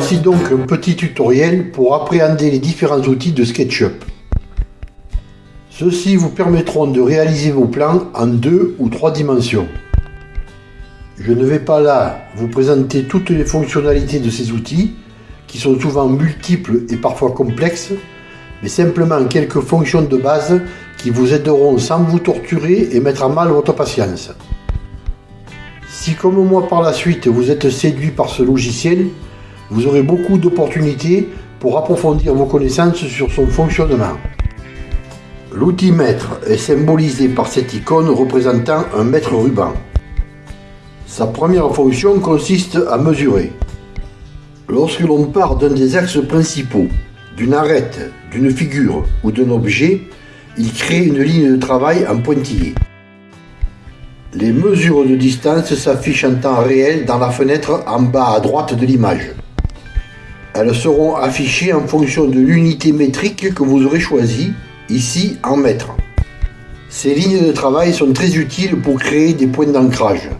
Voici donc un petit tutoriel pour appréhender les différents outils de SketchUp. Ceux-ci vous permettront de réaliser vos plans en deux ou trois dimensions. Je ne vais pas là vous présenter toutes les fonctionnalités de ces outils, qui sont souvent multiples et parfois complexes, mais simplement quelques fonctions de base qui vous aideront sans vous torturer et mettre à mal votre patience. Si comme moi par la suite vous êtes séduit par ce logiciel, vous aurez beaucoup d'opportunités pour approfondir vos connaissances sur son fonctionnement. L'outil mètre est symbolisé par cette icône représentant un mètre ruban. Sa première fonction consiste à mesurer. Lorsque l'on part d'un des axes principaux, d'une arête, d'une figure ou d'un objet, il crée une ligne de travail en pointillé. Les mesures de distance s'affichent en temps réel dans la fenêtre en bas à droite de l'image. Elles seront affichées en fonction de l'unité métrique que vous aurez choisie, ici en mètres. Ces lignes de travail sont très utiles pour créer des points d'ancrage.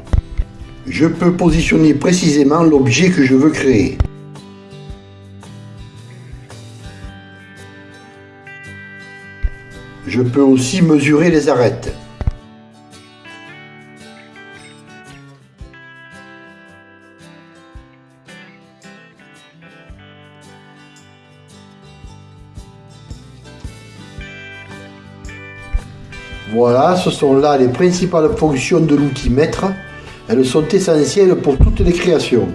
Je peux positionner précisément l'objet que je veux créer. Je peux aussi mesurer les arêtes. Voilà, ce sont là les principales fonctions de l'outil mètre. Elles sont essentielles pour toutes les créations.